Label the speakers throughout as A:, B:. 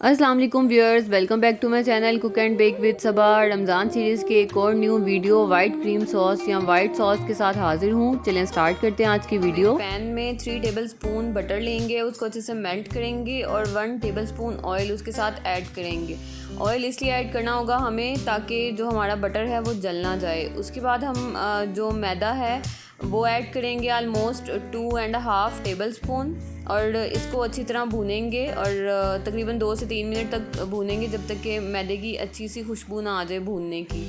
A: السلام علیکم viewers, welcome back to my channel cook and bake with Saba Ramzan series کے ایک اور new video, white cream sauce یا وائٹ سوس کے ساتھ حاضر ہوں۔ چلیں سٹارٹ کرتے ہیں آج کی ویڈیو۔ پین میں 3 ٹیبل سپون بٹر لیں گے، اس کو اچھے سے میلٹ کریں گے اور 1 ٹیبل سپون آئل اس کے ساتھ ایڈ کریں گے۔ آئل اس لیے ایڈ کرنا ہوگا ہمیں تاکہ جو ہمارا بٹر ہے وہ جل نہ جائے۔ اس کے بعد ہم جو میدا ہے وہ ایڈ کریں گے almost two and half tablespoon اور اس کو اچھی طرح بھونیں گے اور تقریباً دو سے تین منٹ تک بھونیں گے جب تک کہ میدے کی اچھی سی خوشبو نہ آ جائے بھوننے کی۔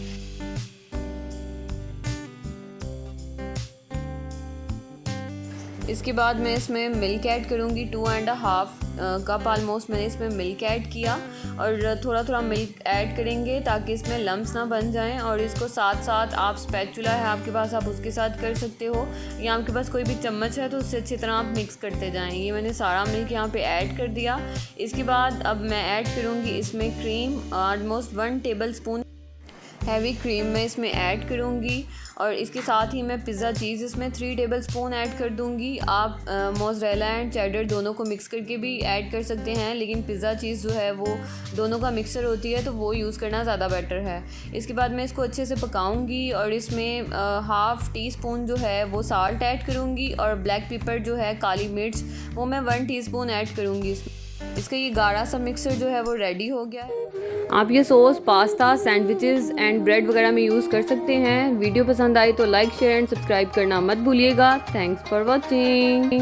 A: اس کے بعد میں اس میں ملک ایڈ کروں گی two and half cup almost میں نے اس میں ملک ایڈ کیا اور تھوڑا تھوڑا ملک ایڈ کریں گے تاکہ اس میں لمس نہ بن جائیں اور اس کو ساتھ ساتھ آپ اسپیچولا ہے، آپ کے پاس آپ اس کے ساتھ کر سکتے ہو یا آپ کے پاس کوئی بھی چمچ ہے تو اس سے اچھی طرح آپ مکس کرتے جائیں۔ یہ میں نے سارا ملک یہاں پہ ایڈ کر دیا۔ اس کے بعد اب میں ایڈ کروں گی اس میں cream almost one tablespoon heavy cream میں اس میں ایڈ کروں گی اور اس کے ساتھ ہی میں پزا چیز اس میں تھری ٹیبل سپون ایڈ کر دوں گی۔ آپ موزریلا اینڈ چیڈر دونوں کو مکس کر کے بھی ایڈ کر سکتے ہیں، لیکن پزا چیز جو ہے وہ دونوں کا مکسر ہوتی ہے تو وہ یوز کرنا زیادہ بیٹر ہے۔ اس کے بعد میں اس کو اچھے سے پکاؤں گی اور اس میں ہاف ٹی اسپون جو ہے وہ سالٹ ایڈ کروں گی اور بلیک پیپر جو ہے کالی مرچ وہ میں ون ٹی اسپون ایڈ کروں گی۔ اس میں اس کا یہ گاڑھا سا مکسر جو ہے وہ ریڈی ہو گیا ہے۔ آپ یہ sauce pasta sandwiches and bread وغیرہ میں یوز کر سکتے ہیں۔ ویڈیو پسند آئی تو لائک شیئر اینڈ سبسکرائب کرنا مت بھولیے گا۔ Thanks for watching